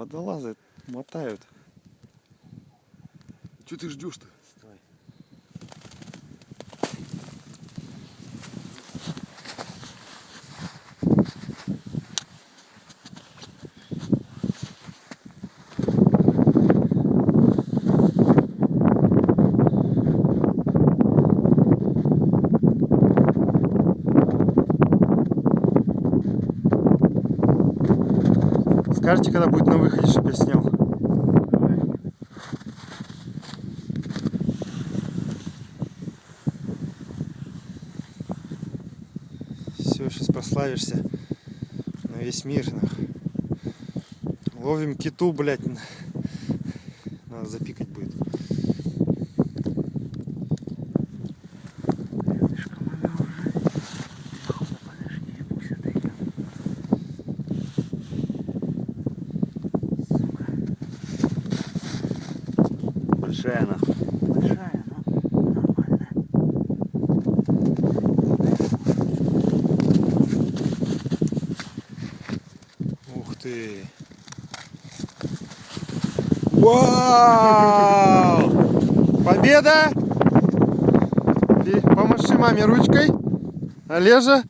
водолазы мотают. Че ты ждешь-то? Скажите, когда будет на выходе, чтобы я снял. Все, сейчас прославишься на весь мир. нахуй. Ловим киту, блядь. Надо запикать будет. Большая нахуй. большая, но нормальная. Ух ты. Вау! Победа! Помаши маме ручкой. Олежа.